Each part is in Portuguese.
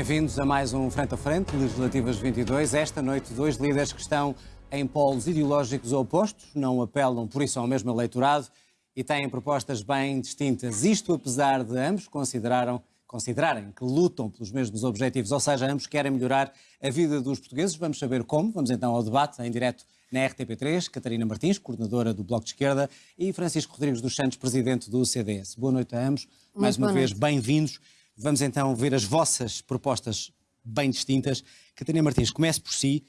bem-vindos a mais um Frente a Frente, Legislativas 22. Esta noite, dois líderes que estão em polos ideológicos opostos, não apelam por isso ao mesmo eleitorado e têm propostas bem distintas. Isto apesar de ambos consideraram, considerarem que lutam pelos mesmos objetivos, ou seja, ambos querem melhorar a vida dos portugueses. Vamos saber como. Vamos então ao debate em direto na RTP3. Catarina Martins, coordenadora do Bloco de Esquerda, e Francisco Rodrigues dos Santos, presidente do CDS. Boa noite a ambos. Muito mais uma vez, bem-vindos. Vamos então ver as vossas propostas bem distintas. Catarina Martins, comece por si.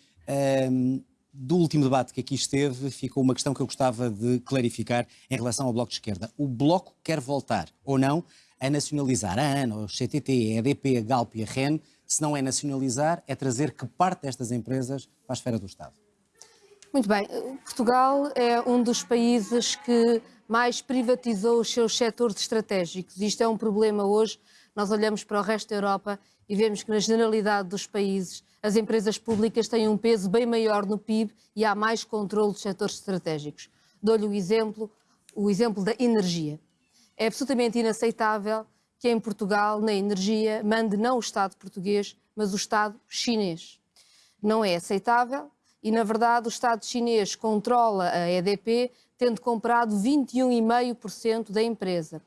Um, do último debate que aqui esteve, ficou uma questão que eu gostava de clarificar em relação ao Bloco de Esquerda. O Bloco quer voltar, ou não, a nacionalizar a ANA, o CTT, a EDP, a Galp e a REN. Se não é nacionalizar, é trazer que parte destas empresas para a esfera do Estado. Muito bem. Portugal é um dos países que mais privatizou os seus setores estratégicos. Isto é um problema hoje. Nós olhamos para o resto da Europa e vemos que, na generalidade dos países, as empresas públicas têm um peso bem maior no PIB e há mais controle dos setores estratégicos. Dou-lhe o exemplo, o exemplo da energia. É absolutamente inaceitável que em Portugal, na energia, mande não o Estado português, mas o Estado chinês. Não é aceitável e, na verdade, o Estado chinês controla a EDP, tendo comprado 21,5% da empresa.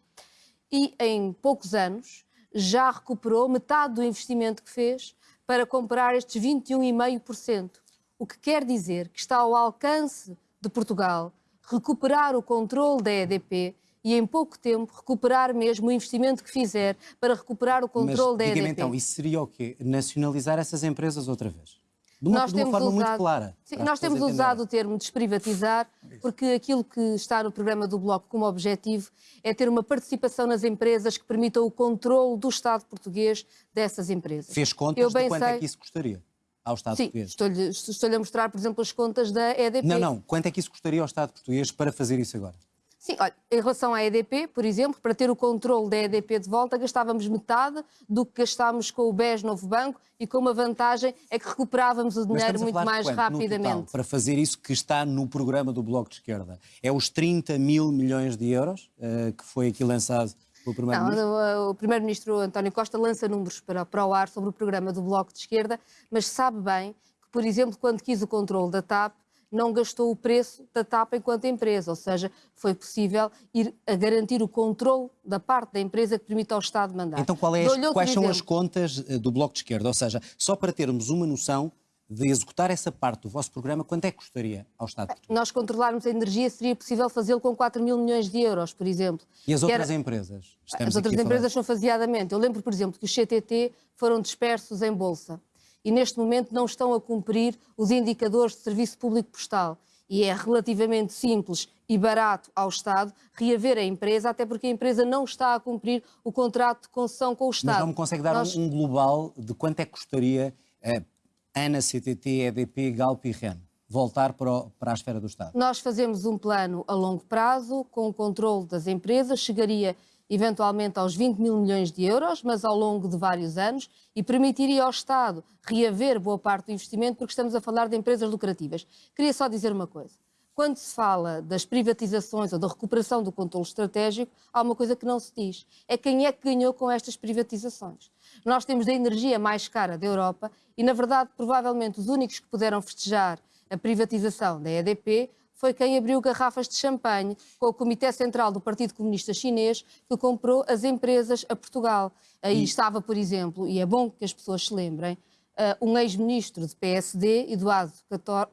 E, em poucos anos, já recuperou metade do investimento que fez para comprar estes 21,5%. O que quer dizer que está ao alcance de Portugal recuperar o controle da EDP e em pouco tempo recuperar mesmo o investimento que fizer para recuperar o controle Mas, da EDP. então, isso seria o quê? Nacionalizar essas empresas outra vez? De uma, nós de uma forma usado, muito clara. Sim, nós temos usado o termo desprivatizar porque aquilo que está no programa do Bloco como objetivo é ter uma participação nas empresas que permitam o controle do Estado português dessas empresas. Fez contas Eu de quanto é sei... é que isso custaria? Ao Estado Sim, português. Estou-lhe estou a mostrar, por exemplo, as contas da EDP. Não, não. Quanto é que isso custaria ao Estado português para fazer isso agora? Sim, olha, em relação à EDP, por exemplo, para ter o controle da EDP de volta, gastávamos metade do que gastámos com o BES Novo Banco e com uma vantagem é que recuperávamos o dinheiro muito mais quanto, rapidamente. Total, para fazer isso que está no programa do Bloco de Esquerda, é os 30 mil milhões de euros uh, que foi aqui lançado pelo Primeiro-Ministro? O Primeiro-Ministro António Costa lança números para, para o ar sobre o programa do Bloco de Esquerda, mas sabe bem que, por exemplo, quando quis o controle da TAP, não gastou o preço da TAP enquanto empresa, ou seja, foi possível ir a garantir o controle da parte da empresa que permite ao Estado mandar. Então é as, quais são as contas eh, do Bloco de Esquerda? Ou seja, só para termos uma noção de executar essa parte do vosso programa, quanto é que custaria ao Estado português? Nós controlarmos a energia seria possível fazê-lo com 4 mil milhões de euros, por exemplo. E as outras era... empresas? Estamos as outras empresas são faseadamente. Eu lembro, por exemplo, que os CTT foram dispersos em Bolsa e neste momento não estão a cumprir os indicadores de serviço público postal. E é relativamente simples e barato ao Estado reaver a empresa, até porque a empresa não está a cumprir o contrato de concessão com o Estado. Mas não me consegue dar Nós... um global de quanto é que custaria a ANA, CTT, EDP, Galp e REN? voltar para, o, para, a esfera do Estado? Nós fazemos um plano a longo prazo, com o controle das empresas, chegaria eventualmente aos 20 mil milhões de euros, mas ao longo de vários anos, e permitiria ao Estado reaver boa parte do investimento, porque estamos a falar de empresas lucrativas. Queria só dizer uma coisa. Quando se fala das privatizações ou da recuperação do controle estratégico, há uma coisa que não se diz. É quem é que ganhou com estas privatizações. Nós temos a energia mais cara da Europa e, na verdade, provavelmente os únicos que puderam festejar a privatização da EDP foi quem abriu garrafas de champanhe com o Comitê Central do Partido Comunista Chinês, que comprou as empresas a Portugal. Aí e... estava, por exemplo, e é bom que as pessoas se lembrem, uh, um ex-ministro do PSD, Eduardo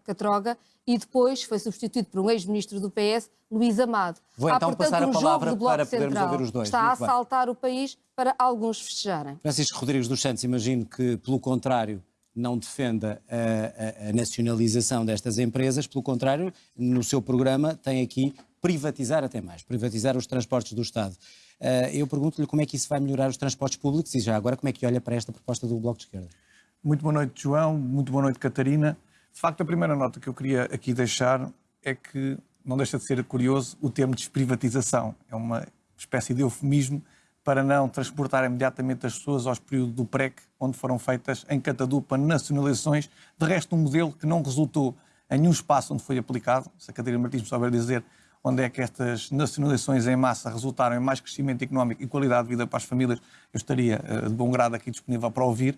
Catroga, e depois foi substituído por um ex-ministro do PS, Luís Amado. Vou Há, então portanto, passar um a palavra para podermos Central ouvir os dois. Está Muito a assaltar bem. o país para alguns festejarem. Francisco Rodrigues dos Santos, imagino que, pelo contrário, não defenda a, a, nacionalização destas empresas, pelo contrário, no seu programa tem aqui privatizar até mais, privatizar os transportes do Estado. Uh, eu pergunto-lhe como é que isso vai melhorar os transportes públicos e já agora como é que olha para esta proposta do Bloco de Esquerda. Muito boa noite, João. Muito boa noite, Catarina. De facto, a primeira nota que eu queria aqui deixar é que não deixa de ser curioso o termo desprivatização. É uma espécie de eufemismo para não transportar imediatamente as pessoas aos períodos do PREC, onde foram feitas em catadupa nacionalizações, de resto um modelo que não resultou em nenhum espaço onde foi aplicado, se a Catarina Martins me souber dizer onde é que estas nacionalizações em massa resultaram em mais crescimento económico e qualidade de vida para as famílias, eu estaria eh, de bom grado aqui disponível para ouvir.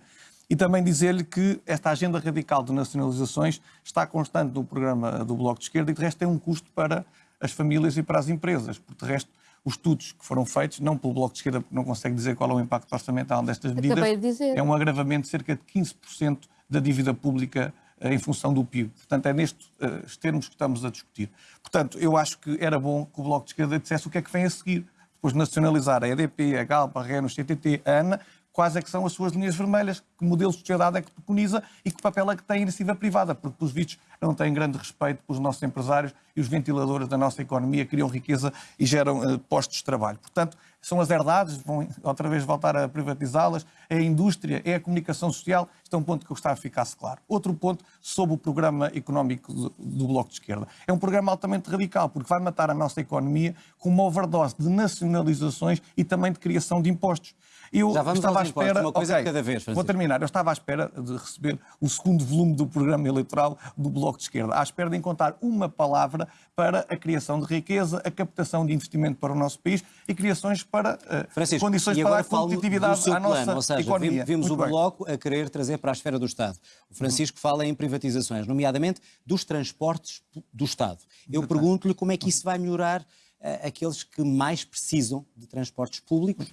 E também dizer-lhe que esta agenda radical de nacionalizações está constante no programa do Bloco de Esquerda e, de resto, tem um custo para as famílias e para as empresas. Porque, de resto, os estudos que foram feitos, não pelo Bloco de Esquerda, porque não consegue dizer qual é o impacto orçamental destas medidas, é um agravamento de cerca de 15% da dívida pública eh, em função do PIB. Portanto, é nestes uh, termos que estamos a discutir. Portanto, eu acho que era bom que o Bloco de Esquerda dissesse o que é que vem a seguir. Depois de nacionalizar a EDP, a Galpa, a Renos, a CTT, a ANA, quais é que são as suas linhas vermelhas, que modelo de sociedade é que preconiza e que papel é que tem a iniciativa privada, porque, pelos vistos, não tem grande respeito pelos nossos empresários e os ventiladores da nossa economia criam riqueza e geram uh, postos de trabalho. Portanto, são as herdades, vão outra vez voltar a privatizá-las, é a indústria, é a comunicação social. Este é um ponto que eu gostava que ficasse claro. Outro ponto sobre o programa económico do, do Bloco de Esquerda. É um programa altamente radical, porque vai matar a nossa economia com uma overdose de nacionalizações e também de criação de impostos. Eu Já vamos estava à espera. Uma coisa okay, cada vez, Francisco. Vou terminar. Eu estava à espera de receber o segundo volume do programa eleitoral do Bloco de Esquerda, à espera de encontrar uma palavra para a criação de riqueza, a captação de investimento para o nosso país e criações para uh, condições para dar competitividade à nossa plano, ou seja, economia. Vimos Muito o Bloco a querer trazer para a esfera do Estado. O Francisco fala em privatizações, nomeadamente dos transportes do Estado. Eu pergunto-lhe como é que isso vai melhorar uh, aqueles que mais precisam de transportes públicos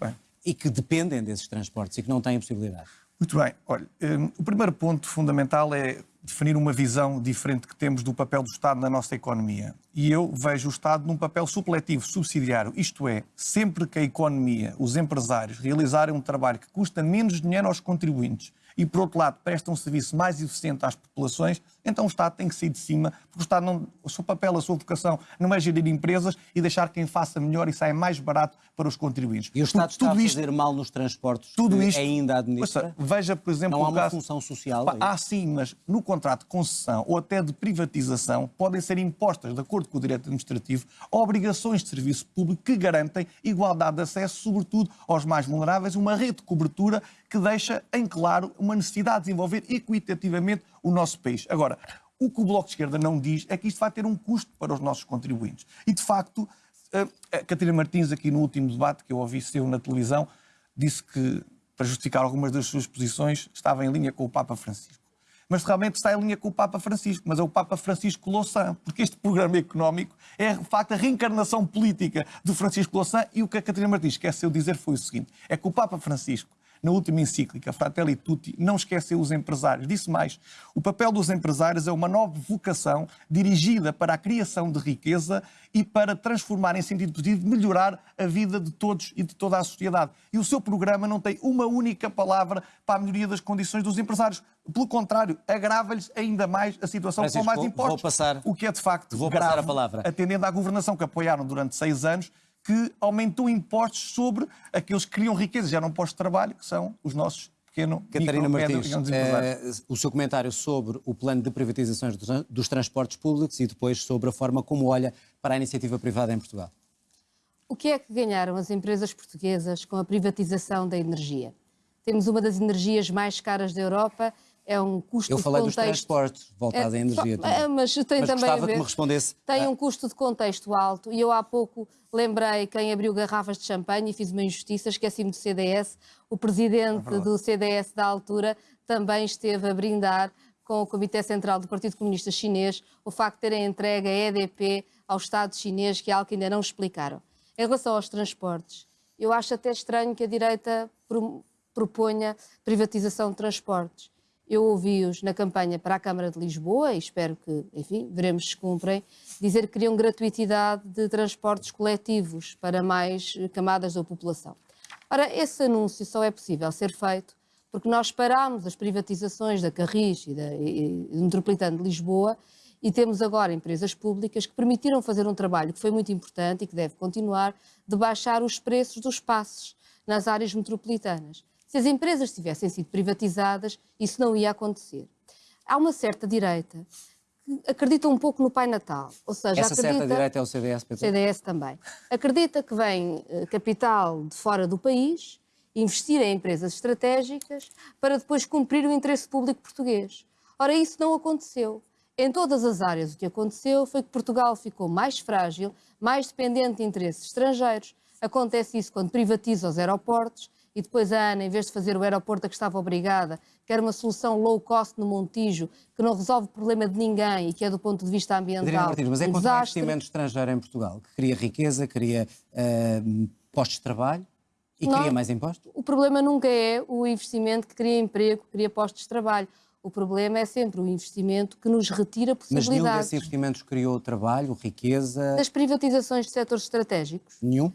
e que dependem desses transportes e que não têm possibilidade. Muito bem. Olha, um, o primeiro ponto fundamental é definir uma visão diferente que temos do papel do Estado na nossa economia. E eu vejo o Estado num papel supletivo, subsidiário, isto é, sempre que a economia, os empresários realizarem um trabalho que custa menos dinheiro aos contribuintes e, por outro lado, presta um serviço mais eficiente às populações, então o Estado tem que sair de cima, porque o Estado, não, o seu papel, a sua vocação, não é gerir empresas e deixar quem faça melhor e saia mais barato para os contribuintes. E o Estado está tudo a fazer mal nos transportes tudo isto, ainda administra? veja, por exemplo... Não há uma caso, função social? Pá, há sim, mas no contrato de concessão ou até de privatização podem ser impostas, de acordo com o direito administrativo, obrigações de serviço público que garantem igualdade de acesso, sobretudo aos mais vulneráveis, uma rede de cobertura que deixa em claro uma necessidade de desenvolver equitativamente o nosso país. Agora, o que o Bloco de Esquerda não diz é que isto vai ter um custo para os nossos contribuintes. E, de facto, a Catarina Martins, aqui no último debate que eu ouvi seu na televisão, disse que, para justificar algumas das suas posições, estava em linha com o Papa Francisco. Mas realmente está em linha com o Papa Francisco, mas é o Papa Francisco Louçã, porque este programa económico é, de facto, a reencarnação política do Francisco Louçã e o que a Catarina Martins esqueceu dizer foi o seguinte, é que o Papa Francisco na última encíclica, Fratelli Tutti, não esqueceu os empresários. Disse mais: o papel dos empresários é uma nova vocação dirigida para a criação de riqueza e para transformar em sentido positivo, melhorar a vida de todos e de toda a sociedade. E o seu programa não tem uma única palavra para a melhoria das condições dos empresários. Pelo contrário, agrava-lhes ainda mais a situação com mais impostos. Vou passar, o que é de facto vou grave, passar a palavra. atendendo à governação que apoiaram durante seis anos que aumentou impostos sobre aqueles que criam riqueza, geram postos de trabalho, que são os nossos pequeno, Catarina micro, Martins, é, o seu comentário sobre o plano de privatizações dos, dos transportes públicos e depois sobre a forma como olha para a iniciativa privada em Portugal. O que é que ganharam as empresas portuguesas com a privatização da energia? Temos uma das energias mais caras da Europa é um custo Eu falei contexto... dos transportes, voltado é, à energia. É, mas tem mas também a ver, que me respondesse. Tem um custo de contexto alto e eu há pouco lembrei quem abriu garrafas de champanhe e fiz uma injustiça, esqueci-me do CDS. O presidente é do CDS da altura também esteve a brindar com o Comitê Central do Partido Comunista Chinês o facto de terem entregue a EDP ao Estado chinês, que é algo que ainda não explicaram. Em relação aos transportes, eu acho até estranho que a direita proponha privatização de transportes eu ouvi-os na campanha para a Câmara de Lisboa, e espero que, enfim, veremos se cumprem, dizer que queriam gratuitidade de transportes coletivos para mais camadas da população. Ora, esse anúncio só é possível ser feito porque nós parámos as privatizações da Carris e, da, e do Metropolitano de Lisboa e temos agora empresas públicas que permitiram fazer um trabalho que foi muito importante e que deve continuar, de baixar os preços dos passes nas áreas metropolitanas. Se as empresas tivessem sido privatizadas, isso não ia acontecer. Há uma certa direita que acredita um pouco no Pai Natal. Ou seja, Essa acredita... certa direita é o CDS, Pedro? CDS também. Acredita que vem eh, capital de fora do país, investir em empresas estratégicas, para depois cumprir o interesse público português. Ora, isso não aconteceu. Em todas as áreas, o que aconteceu foi que Portugal ficou mais frágil, mais dependente de interesses estrangeiros. Acontece isso quando privatiza os aeroportos e depois a ANA, em vez de fazer o aeroporto a que estava obrigada, quer uma solução low cost no Montijo, que não resolve o problema de ninguém e que é do ponto de vista ambiental Martins, mas é um contra o investimento estrangeiro em Portugal, que cria riqueza, cria eh, postos de trabalho e Não. cria mais impostos? O problema nunca é o investimento que cria emprego, que cria postos de trabalho. O problema é sempre o investimento que nos retira Mas nenhum desses possibilidades. investimentos criou trabalho, riqueza, Das privatizações de setores estratégicos, nenhum?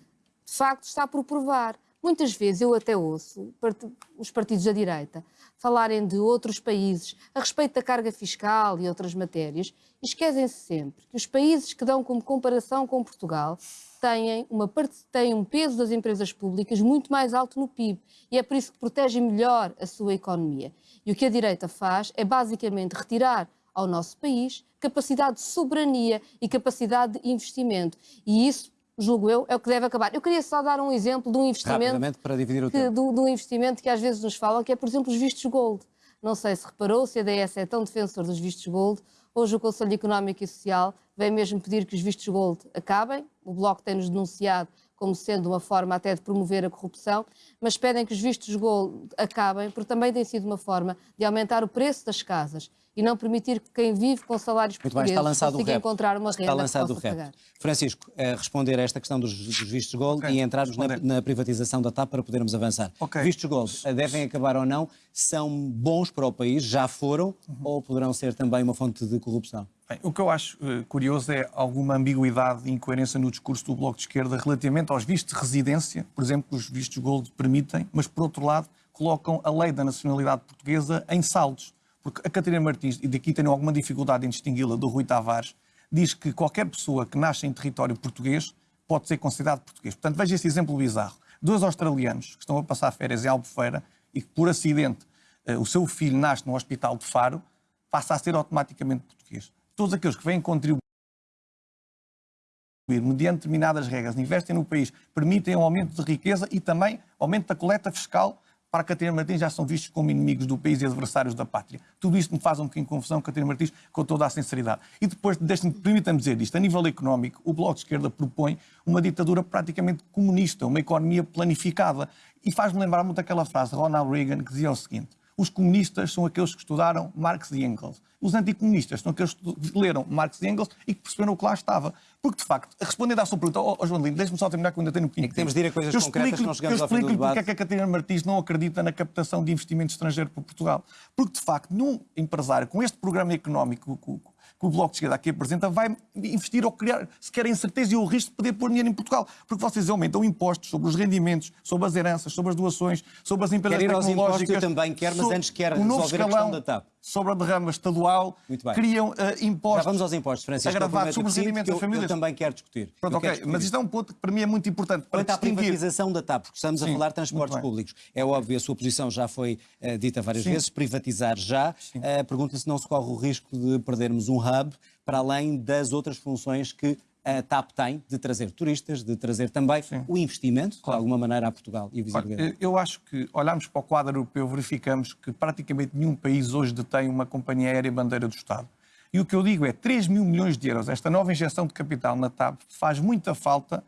de facto está por provar. Muitas vezes eu até ouço os partidos da direita falarem de outros países a respeito da carga fiscal e outras matérias e esquecem-se sempre que os países que dão como comparação com Portugal têm, uma parte, têm um peso das empresas públicas muito mais alto no PIB e é por isso que protegem melhor a sua economia. E o que a direita faz é basicamente retirar ao nosso país capacidade de soberania e capacidade de investimento. E isso, julgo eu, é o que deve acabar. Eu queria só dar um exemplo de um investimento para dividir o que, tempo. do, do investimento que às vezes nos falam, que é, por exemplo, os vistos gold. Não sei se reparou, se a DS é tão defensor dos vistos gold. Hoje o Conselho Económico e Social vem mesmo pedir que os vistos gold acabem. O Bloco tem-nos denunciado como sendo uma forma até de promover a corrupção, mas pedem que os vistos gold acabem, porque também tem sido uma forma de aumentar o preço das casas e não permitir que quem vive com salários Muito bem, portugueses está lançado o consiga encontrar uma Está renda lançado que o possa rap. pagar. Francisco, eh, responder a esta questão dos, dos vistos gold Ok, e entrarmos na, na privatização da TAP para podermos avançar. Ok. Vistos gold eh, devem acabar ou não? São bons para o país? Já foram? Uhum. Ou poderão ser também uma fonte de corrupção? Bem, o que eu acho eh, curioso é alguma ambiguidade e incoerência no discurso do Bloco de Esquerda relativamente aos vistos de residência, por exemplo, os vistos Gold permitem, mas por outro lado colocam a lei da nacionalidade portuguesa em saldos. Porque a Catarina Martins, e daqui tenho alguma dificuldade em distingui-la do Rui Tavares, diz que qualquer pessoa que nasce em território português pode ser considerado português. Portanto, veja esse exemplo bizarro. Dois australianos que estão a passar férias em Albufeira e que, por acidente, eh, o seu filho nasce no hospital de Faro, passa a ser automaticamente português. Todos aqueles que vêm contribuir mediante determinadas regras, investem no país, permitem um aumento de riqueza e também aumento da coleta fiscal para Catarina Martins já são vistos como inimigos do país e adversários da pátria. Tudo isto me faz um bocadinho de confusão, Catarina Martins, com toda a sinceridade. E depois, permita-me dizer isto, a nível económico, o Bloco de Esquerda propõe uma ditadura praticamente comunista, uma economia planificada. E faz-me lembrar muito aquela frase de Ronald Reagan que dizia o seguinte, os comunistas são aqueles que estudaram Marx e Engels. Os anticomunistas são aqueles que leram Marx e Engels e que perceberam o que lá estava. Porque, de facto, respondendo à sua pergunta, ó oh, João Lino, deixe-me só terminar que eu ainda tenho um pouquinho É que temos de ir a coisas eu concretas, explico-lhe- senão chegamos eu ao fim do explico-lhe porque é debate. que a Catarina Martins não acredita na captação de investimento estrangeiro para Portugal. Porque, de facto, num empresário com este programa económico que, o Bloco de Esquerda aqui apresenta, vai investir ou criar sequer a incerteza e o risco de poder pôr dinheiro em Portugal. Porque vocês aumentam impostos sobre os rendimentos, sobre as heranças, sobre as doações, sobre as empresas Quer ir aos impostos? Eu também quero, mas antes quero resolver a escalão questão da TAP. Sobre a derrama estadual, criam eh, impostos. Já vamos aos impostos, Francisco. prometo sobre os rendimentos das eu, eu famílias. também quero discutir. Pronto, ok, discutir mas isto é um ponto que para mim é muito importante para Quanto à privatização da TAP, porque estamos a Sim, falar de transportes públicos, é óbvio, a sua posição já foi eh, dita várias Sim. vezes, privatizar já. Eh, Pergunta se não se corre o risco de perdermos um hub para além das outras funções que a TAP tem, de trazer turistas, de trazer também o investimento, de alguma maneira, a Portugal e a visibilidade. Eu acho que olhamos para o quadro europeu, verificamos que praticamente nenhum país hoje detém uma companhia aérea bandeira do Estado. E o que eu digo é 3 mil milhões de euros, esta nova injeção de capital na TAP faz muita falta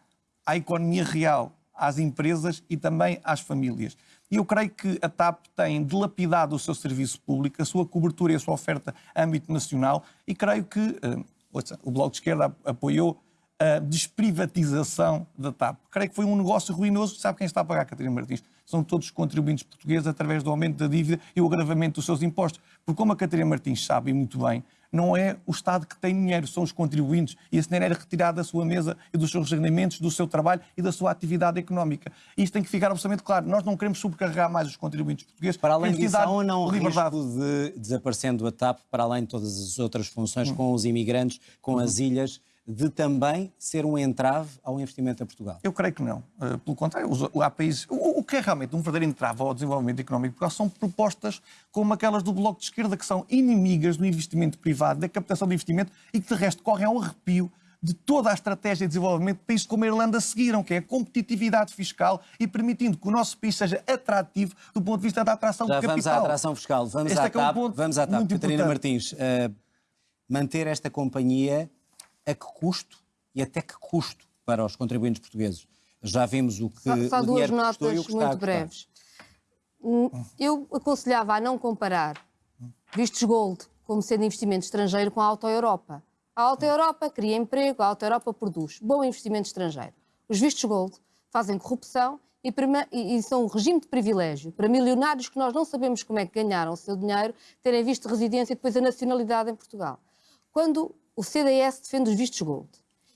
à economia real, às empresas e também às famílias. E eu creio que a TAP tem dilapidado o seu serviço público, a sua cobertura e a sua oferta a âmbito nacional e creio que eh, ouça, o Bloco de Esquerda ap- apoiou a desprivatização da TAP. Creio que foi um negócio ruinoso. Sabe quem está a pagar, Catarina Martins? São todos os contribuintes portugueses através do aumento da dívida e o agravamento dos seus impostos. Porque, como a Catarina Martins sabe muito bem, não é o Estado que tem dinheiro, são os contribuintes. E esse dinheiro era retirado da sua mesa e dos seus rendimentos, do seu trabalho e da sua atividade económica. Isto tem que ficar absolutamente claro. Nós não queremos subcarregar mais os contribuintes portugueses. Para além disso, há ou não o liberdade. risco de, desaparecendo a TAP, para além de todas as outras Hum. funções, com os imigrantes, com as ilhas, de também ser um entrave ao investimento a Portugal? Eu creio que não. Uh, pelo contrário, os- há países. O, o que é realmente um verdadeiro entrave ao desenvolvimento económico de Portugal são propostas como aquelas do Bloco de Esquerda, que são inimigas do investimento privado, da captação de investimento e que, de resto, correm ao arrepio de toda a estratégia de desenvolvimento de países como a Irlanda seguiram, que é a competitividade fiscal e permitindo que o nosso país seja atrativo do ponto de vista da atração Já de vamos capital. à atração fiscal, vamos Este à é que é um TAP, vamos à TAP. Catarina importante. Martins, eh, manter esta companhia a que custo e até que custo para os contribuintes portugueses? Já vimos o que Só, só o duas notas muito custar. breves. Hum, Eu aconselhava a não comparar vistos gold como sendo investimento estrangeiro com a Auto Europa. A Auto Europa cria emprego, a Auto Europa produz. Bom investimento estrangeiro. Os vistos gold fazem corrupção e, e- são um regime de privilégio para milionários que nós não sabemos como é que ganharam o seu dinheiro, terem visto residência e depois a nacionalidade em Portugal. Quando o CDS defende os vistos gold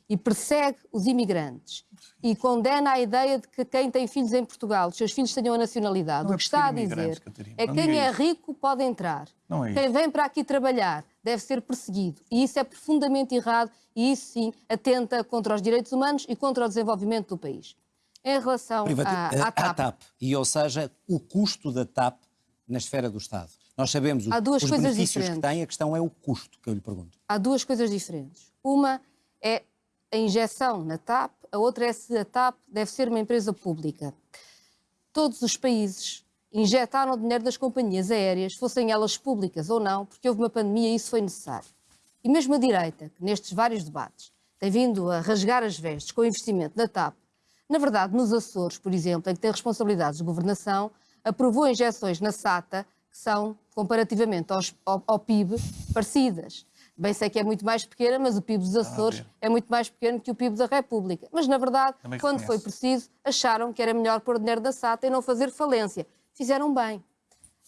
e persegue os imigrantes e condena a ideia de que quem tem filhos em Portugal, os seus filhos tenham a nacionalidade, Não é o que está a dizer Catarina, é quem é isso. rico pode entrar. Não é quem vem para aqui trabalhar deve ser perseguido. E isso é profundamente errado e isso sim atenta contra os direitos humanos e contra o desenvolvimento do país. Em relação Privati- à, à TAP, TAP. E, ou seja, o custo da TAP na esfera do Estado. Nós sabemos o- Há duas os coisas benefícios diferentes. que tem, a questão é o custo que eu lhe pergunto. Há duas coisas diferentes. Uma é a injeção na TAP, a outra é se a TAP deve ser uma empresa pública. Todos os países injetaram dinheiro das companhias aéreas, fossem elas públicas ou não, porque houve uma pandemia e isso foi necessário. E mesmo a direita, que nestes vários debates tem vindo a rasgar as vestes com o investimento na TAP, na verdade, nos Açores, por exemplo, em que tem responsabilidades de governação, aprovou injeções na SATA que são, comparativamente aos- ao, ao PIB, parecidas. Bem sei que é muito mais pequena, mas o PIB dos Açores é muito mais pequeno que o PIB da República. Mas, na verdade, quando foi preciso, acharam que era melhor pôr o dinheiro da SATA e não fazer falência. Fizeram bem.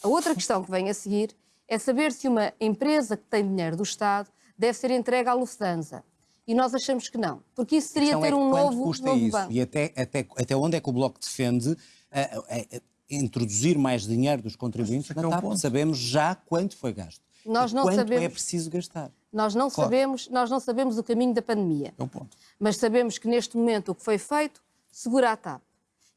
A outra questão que vem a seguir é saber se uma empresa que tem dinheiro do Estado deve ser entregue à Lufthansa. E nós achamos que não, porque isso seria ter é um novo, custa novo isso banco. e até, até, até onde é que o Bloco defende a- a- a- introduzir mais dinheiro dos contribuintes é na que é TAP. Sabemos já quanto foi gasto. Nós não quanto é sabemos. preciso gastar. Nós não, Claro. sabemos, nós não sabemos o caminho da pandemia, É o ponto. mas sabemos que neste momento o que foi feito segura a TAP.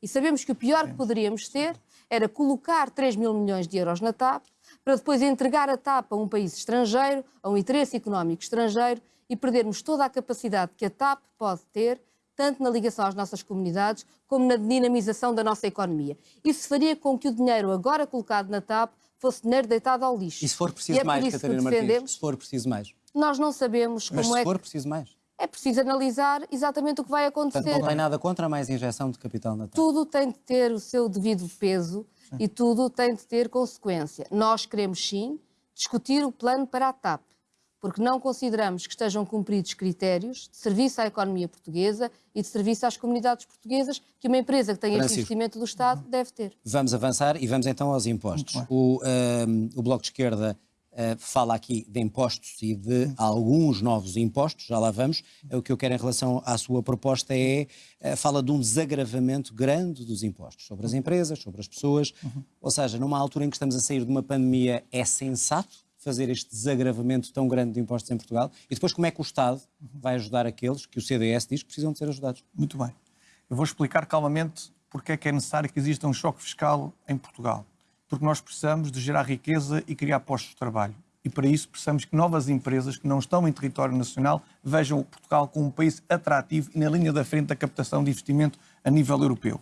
E sabemos que o pior que poderíamos ter era colocar 3 mil milhões de euros na TAP para depois entregar a TAP a um país estrangeiro, a um interesse económico estrangeiro e perdermos toda a capacidade que a TAP pode ter, tanto na ligação às nossas comunidades como na dinamização da nossa economia. Isso faria com que o dinheiro agora colocado na TAP fosse dinheiro deitado ao lixo. E se for preciso é mais, Catarina Martins? Se for preciso mais. Nós não sabemos Mas como se é for que preciso mais. é preciso analisar exatamente o que vai Portanto, acontecer. não tem nada contra mais injeção de capital na TAP. Tudo tem de ter o seu devido peso e tudo tem de ter consequência. Nós queremos sim discutir o plano para a TAP, porque não consideramos que estejam cumpridos critérios de serviço à economia portuguesa e de serviço às comunidades portuguesas que uma empresa que tem este investimento do Estado deve ter. Vamos avançar e vamos então aos impostos. O, ehm, o Bloco de Esquerda eh, fala aqui de impostos e de alguns novos impostos, já lá vamos. O que eu quero em relação à sua proposta é, eh, fala de um desagravamento grande dos impostos sobre as empresas, sobre as pessoas. Ou seja, numa altura em que estamos a sair de uma pandemia, é sensato fazer este desagravamento tão grande de impostos em Portugal? E depois como é que o Estado vai ajudar aqueles que o CDS diz que precisam de ser ajudados? Muito bem. Eu vou explicar calmamente porque é que é necessário que exista um choque fiscal em Portugal. Porque nós precisamos de gerar riqueza e criar postos de trabalho. E para isso precisamos que novas empresas que não estão em território nacional vejam Portugal como um país atrativo e na linha da frente da captação de investimento a nível europeu.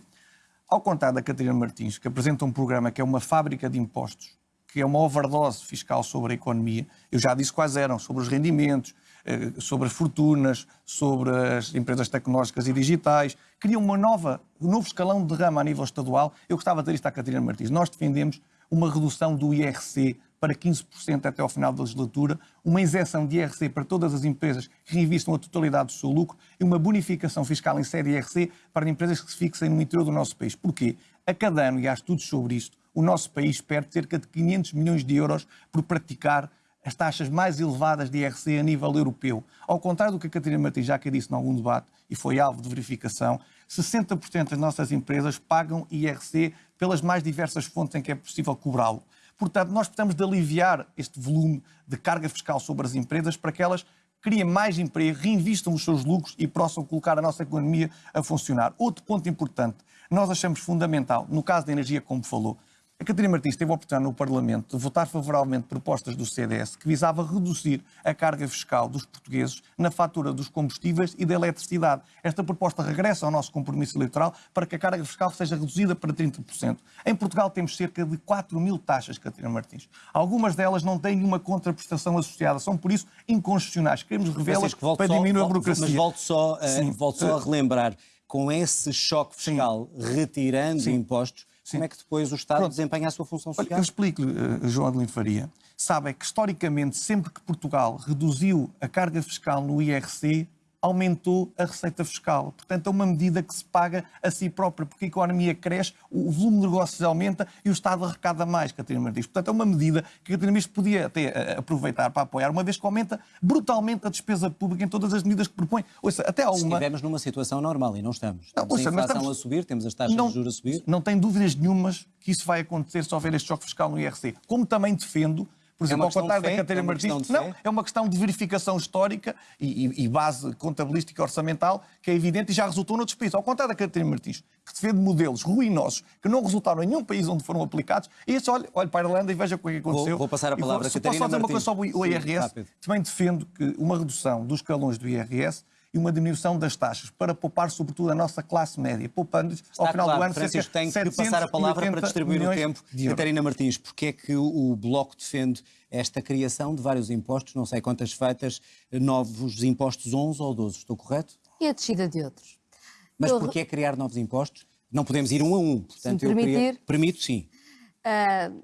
Ao contrário da Catarina Martins, que apresenta um programa que é uma fábrica de impostos, que é uma overdose fiscal sobre a economia, eu já disse quais eram, sobre os rendimentos, eh, sobre as fortunas, sobre as empresas tecnológicas e digitais, cria uma nova, um novo escalão de rama a nível estadual. Eu gostava de ter isto à Catarina Martins. Nós defendemos uma redução do IRC para 15% até ao final da legislatura, uma isenção de IRC para todas as empresas que reinvistam a totalidade do seu lucro e uma bonificação fiscal em série IRC para empresas que se fixem no interior do nosso país. Porquê? A cada ano, e há estudos sobre isto, o nosso país perde cerca de 500 milhões de euros por praticar as taxas mais elevadas de IRC a nível europeu. Ao contrário do que a Catarina Martins disse em algum debate e foi alvo de verificação, 60% das nossas empresas pagam IRC pelas mais diversas fontes em que é possível cobrá-lo. Portanto, nós precisamos de aliviar este volume de carga fiscal sobre as empresas para que elas criem mais emprego, reinvistam os seus lucros e possam colocar a nossa economia a funcionar. Outro ponto importante, nós achamos fundamental, no caso da energia, como falou, a Catarina Martins teve a oportunidade no Parlamento de votar favoravelmente propostas do CDS que visava reduzir a carga fiscal dos portugueses na fatura dos combustíveis e da eletricidade. Esta proposta regressa ao nosso compromisso eleitoral para que a carga fiscal seja reduzida para 30%. Em Portugal temos cerca de 4 mil taxas, Catarina Martins. Algumas delas não têm nenhuma contraprestação associada, são por isso inconstitucionais. Queremos revê-las para diminuir a burocracia. Mas volto só, volto só a relembrar, com esse choque fiscal, Sim. retirando Sim. impostos, Sim. como é que depois o Estado Pronto. desempenha a sua função social? Eu explico-lhe, uh, João Adelino Faria. Sabe é que, historicamente, sempre que Portugal reduziu a carga fiscal no IRC, aumentou a receita fiscal. Portanto, é uma medida que se paga a si própria, porque a economia cresce, o volume de negócios aumenta e o Estado arrecada mais, Catarina Martins. Portanto, é uma medida que a Catarina Martins podia até eh, aproveitar para apoiar, uma vez que aumenta brutalmente a despesa pública em todas as medidas que propõe. Ouça, até alguma... Se estivermos numa situação normal, e não estamos. Não, ouça, a inflação estamos... a subir, temos as taxas não, de juros a subir. Não tem dúvidas nenhumas que isso vai acontecer se houver este choque fiscal no IRC. Como também defendo por exemplo, é ao contrário da Catarina é Martins, não, é uma questão de verificação histórica e, e, e, base contabilística orçamental que é evidente e já resultou noutros países. Ao contrário da Catarina Martins, que se vê de modelos ruinosos que não resultaram em nenhum país onde foram aplicados, e esse, olha, olha para a Irlanda e veja o que é aconteceu. Vou, vou passar a palavra a Catarina Posso fazer uma coisa sobre o IRS? Sim, também defendo que uma redução dos escalões do IRS e uma diminuição das taxas para poupar, sobretudo, a nossa classe média, poupando ao final claro, do ano Francisco, tem que passar a palavra para distribuir o tempo. Catarina Martins, porque é que o Bloco defende esta criação de vários impostos, não sei quantas feitas, novos impostos 11 ou 12, estou correto? E a descida de outros. Mas eu... porquê criar novos impostos? Não podemos ir um a um. Portanto, Se me permitir... Queria... Permito, sim. Uh,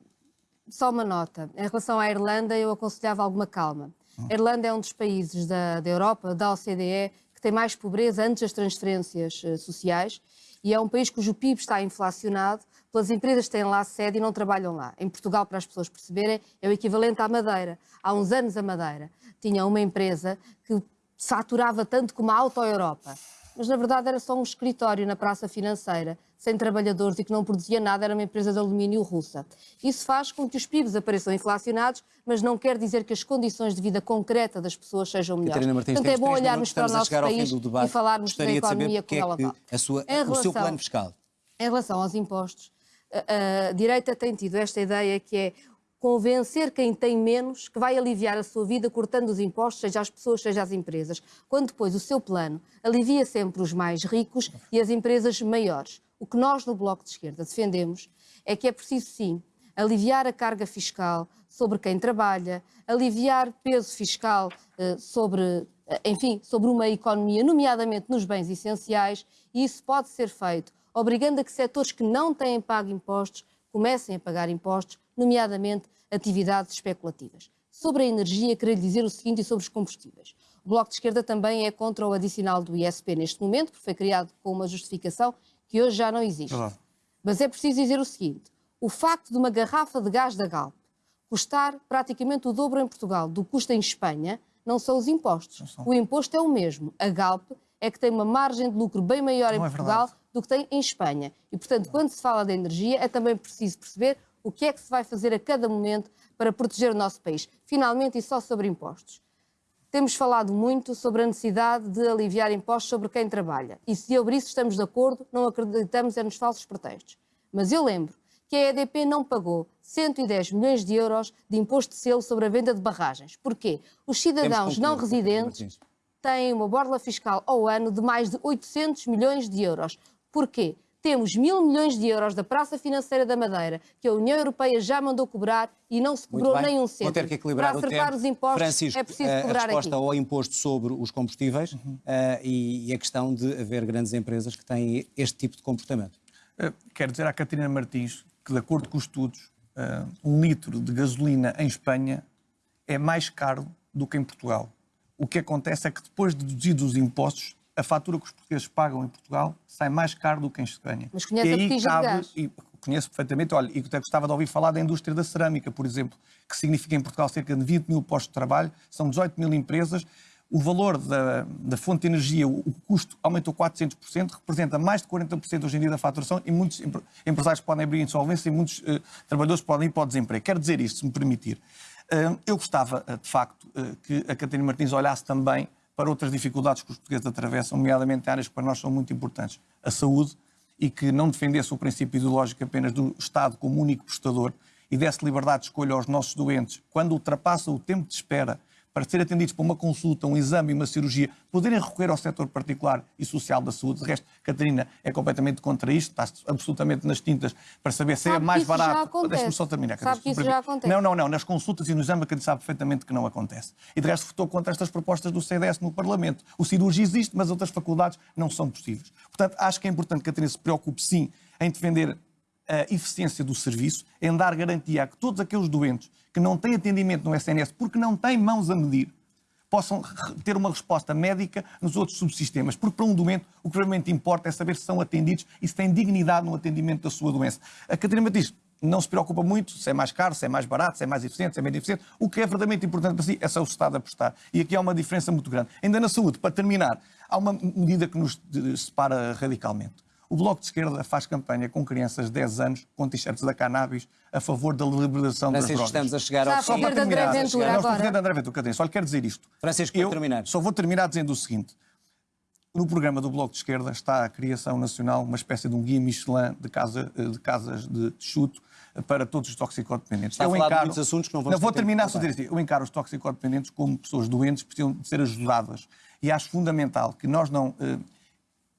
só uma nota. Em relação à Irlanda, eu aconselhava alguma calma. A Irlanda é um dos países da, da Europa, da OCDE, que tem mais pobreza antes das transferências uh, sociais e é um país cujo PIB está inflacionado pelas empresas que têm lá sede e não trabalham lá. Em Portugal, para as pessoas perceberem, é o equivalente à Madeira. Há uns anos a Madeira tinha uma empresa que faturava tanto como a Auto Europa mas na verdade era só um escritório na praça financeira, sem trabalhadores e que não produzia nada, era uma empresa de alumínio russa. Isso faz com que os PIBs apareçam inflacionados, mas não quer dizer que as condições de vida concreta das pessoas sejam melhores. Martins, Portanto, é bom olharmos para o nosso país e falarmos da economia como é ela vai. A sua, relação, o seu plano fiscal. Em relação aos impostos, a, a direita tem tido esta ideia que é convencer quem tem menos que vai aliviar a sua vida cortando os impostos, seja às pessoas, seja às empresas, quando depois o seu plano alivia sempre os mais ricos e as empresas maiores. O que nós no Bloco de Esquerda defendemos é que é preciso sim aliviar a carga fiscal sobre quem trabalha, aliviar peso fiscal uh, sobre, uh, enfim, sobre uma economia, nomeadamente nos bens essenciais, e isso pode ser feito obrigando a que setores que não têm pago impostos comecem a pagar impostos, nomeadamente atividades especulativas. Sobre a energia, queria lhe dizer o seguinte e sobre os combustíveis. O Bloco de Esquerda também é contra o adicional do ISP neste momento, porque foi criado com uma justificação que hoje já não existe. Mas é preciso dizer o seguinte: o facto de uma garrafa de gás da Galp custar praticamente o dobro em Portugal do que custa em Espanha não são os impostos. O imposto é o mesmo. A Galp é que tem uma margem de lucro bem maior não em é Portugal verdade. do que tem em Espanha. E, portanto, quando se fala de energia, é também preciso perceber o que é que se vai fazer a cada momento para proteger o nosso país. Finalmente, e só sobre impostos. Temos falado muito sobre a necessidade de aliviar impostos sobre quem trabalha. E se sobre isso estamos de acordo, não acreditamos é nos falsos pretextos. Mas eu lembro que a EDP não pagou 110 milhões de euros de imposto de selo sobre a venda de barragens. Porquê? Os cidadãos não residentes têm uma borla fiscal ao ano de mais de 800 milhões de euros. Porquê? Temos mil milhões de euros da Praça Financeira da Madeira, que a União Europeia já mandou cobrar e não se cobrou nem um cêntimo. Vou ter que equilibrar Para acertar os impostos Francisco, é preciso cobrar a resposta aqui. ao imposto sobre os combustíveis uhum. uh, e, e, a questão de haver grandes empresas que têm este tipo de comportamento. Uh, quero dizer à Catarina Martins que, de acordo com os estudos, uh, um litro de gasolina em Espanha é mais caro do que em Portugal. O que acontece é que depois de deduzidos os impostos, a fatura que os portugueses pagam em Portugal sai mais caro do que em Espanha. Mas conhece e a botija cabe, de gás? E, conheço perfeitamente, olha, e até gostava de ouvir falar da indústria da cerâmica, por exemplo, que significa em Portugal cerca de 20 mil postos de trabalho, são 18 mil empresas, o valor da, da, fonte de energia, o, custo aumentou 400%, representa mais de 40% hoje em dia da faturação e muitos empresários podem abrir insolvência e muitos uh, trabalhadores podem ir para o desemprego. Quero dizer isto, se me permitir. Uh, eu gostava, uh, de facto, que a Catarina Martins olhasse também para outras dificuldades que os portugueses atravessam, nomeadamente áreas que para nós são muito importantes, a saúde e que não defendesse o princípio ideológico apenas do Estado como único prestador e desse liberdade de escolha aos nossos doentes, quando ultrapassa o tempo de espera para ser atendidos para uma consulta, um exame e uma cirurgia, poderem recorrer ao setor particular e social da saúde. De resto, Catarina é completamente contra isto, está absolutamente nas tintas para saber se é Sabe mais que isso já barato. Deixa-me só terminar. Sabe que isso já acontece. Não, não, não. Nas consultas e no exame, a Catarina sabe perfeitamente que não acontece. E de resto, votou contra estas propostas do CDS no Parlamento. O cirurgia existe, mas outras faculdades não são possíveis. Portanto, acho que é importante que a Catarina se preocupe, sim, em defender a eficiência do serviço, em dar garantia a que todos aqueles doentes que não têm atendimento no SNS porque não têm mãos a medir, possam ter uma resposta médica nos outros subsistemas. Porque para um doente o que realmente importa é saber se são atendidos e se têm dignidade no atendimento da sua doença. A Catarina Batista não se preocupa muito se é mais caro, se é mais barato, se é mais eficiente, se é menos eficiente. O que é verdadeiramente importante para si é é o Estado apostar. E aqui há uma diferença muito grande. Ainda na saúde, para terminar, há uma medida que nos separa radicalmente. O Bloco de Esquerda faz campanha com crianças de 10 anos com t-shirts da cannabis a favor da liberalização das Francisco, drogas. estamos a chegar ao a fim. fazer de André terminar, Ventura não, agora. André Ventura, Catarina, só lhe quero dizer isto. Francisco, para Eu terminar. Só vou terminar dizendo o seguinte. No programa do Bloco de Esquerda está a criação nacional, uma espécie de um guia Michelin de, casa, de casas de chuto para todos os toxicodependentes. Está a falar de muitos assuntos que não vamos ter vou terminar só dizer assim. Eu encaro os toxicodependentes como pessoas doentes que precisam de ser ajudadas. E acho fundamental que nós não eh,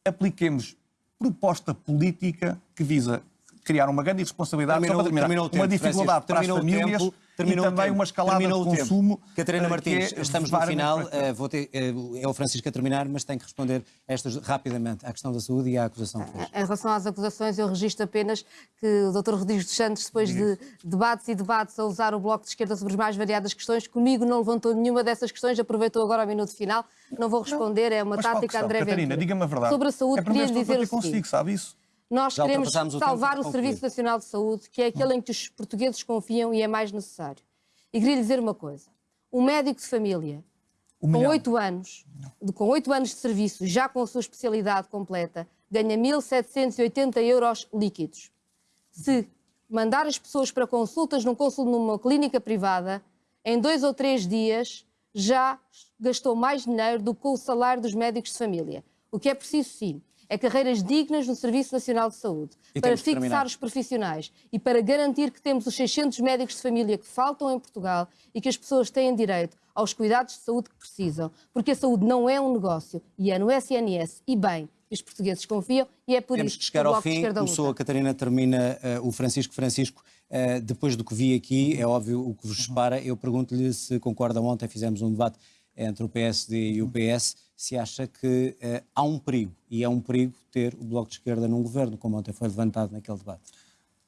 apliquemos proposta política que visa criar uma grande irresponsabilidade Terminou- só para terminar, terminou o uma tempo, dificuldade para as Terminou o famílias tempo, terminou e o também tempo. uma escalada Terminou de o tempo. consumo. Catarina eh, Martins, é estamos no final. eh, vou ter, eh, é o Francisco a terminar, mas tem que responder estas rapidamente à questão da saúde e à acusação que fez. Em relação às acusações, eu registro apenas que o Dr. Rodrigues dos Santos, depois de debates e debates a usar o Bloco de Esquerda sobre as mais variadas questões, comigo não levantou nenhuma dessas questões, aproveitou agora o minuto final. Não vou responder, é uma Mas tática? André Catarina, Ventura. diga-me a verdade. Sobre a saúde, é queria dizer o seguinte. consigo, sabe isso? Nós Já queremos o salvar o. Serviço Nacional de Saúde, que é aquele em que os portugueses confiam e é mais necessário. E queria lhe dizer uma coisa. Um médico de família, Um com oito anos, de- com oito anos de serviço, já com a sua especialidade completa, ganha 1.780 euros líquidos. Se mandar as pessoas para consultas num consulto numa clínica privada, em dois ou três dias já gastou mais dinheiro do que o salário dos médicos de família. O que é preciso, sim, é carreiras dignas no Serviço Nacional de Saúde, E para fixar terminar. os profissionais e para garantir que temos os 600 médicos de família que faltam em Portugal e que as pessoas têm direito aos cuidados de saúde que precisam, porque a saúde não é um negócio e é no SNS e bem que os portugueses confiam e é por Temos isso que chegar ao fim. Começou a. Catarina, termina eh, o Francisco. Francisco, eh, depois do que vi aqui, é óbvio o que vos separa. Eu pergunto-lhe se concorda. Ontem fizemos um debate entre o PSD e o PS. Se acha que eh, há um perigo, e é um perigo ter o Bloco de Esquerda num governo, como ontem foi levantado naquele debate.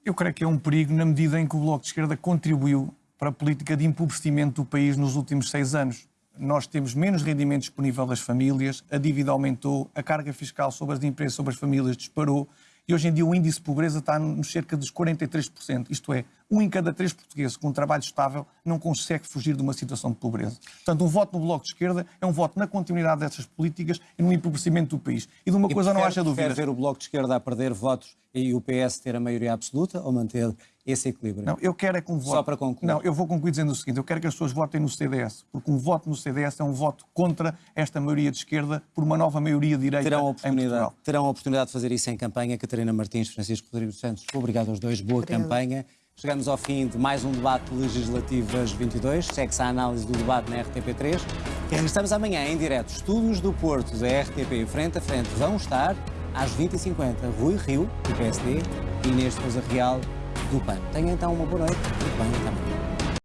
Eu creio que é um perigo na medida em que o Bloco de Esquerda contribuiu para a política de empobrecimento do país nos últimos seis anos. Nós temos menos rendimento disponível das famílias, a dívida aumentou, a carga fiscal sobre as empresas, sobre as famílias disparou e hoje em dia o índice de pobreza está nos cerca dos 43%. Isto é, um em cada três portugueses com um trabalho estável não consegue fugir de uma situação de pobreza. Portanto, um voto no Bloco de Esquerda é um voto na continuidade dessas políticas e no empobrecimento do país. E de uma E coisa não prefere- haja prefere dúvida. ver o Bloco de Esquerda a perder votos e o PS ter a maioria absoluta ou manter esse equilíbrio? Não, eu quero é que um voto. Só para concluir. Não, eu vou concluir dizendo o seguinte: eu quero que as pessoas votem no CDS, porque um voto no CDS é um voto contra esta maioria de esquerda por uma nova maioria de direita Terão a, em oportunidade, terão a oportunidade de fazer isso em campanha. Catarina Martins, Francisco Rodrigues dos Santos, obrigado aos dois. Boa Obrigada. campanha. Chegamos ao fim de mais um debate legislativas 22. Segue-se a análise do debate na RTP3. E regressamos amanhã em direto. Estúdios do Porto da RTP frente a frente vão estar às 20h50. Rui Rio, do PSD, e Inês Sousa Real, do PAN. Tenha então uma boa noite e bem até amanhã.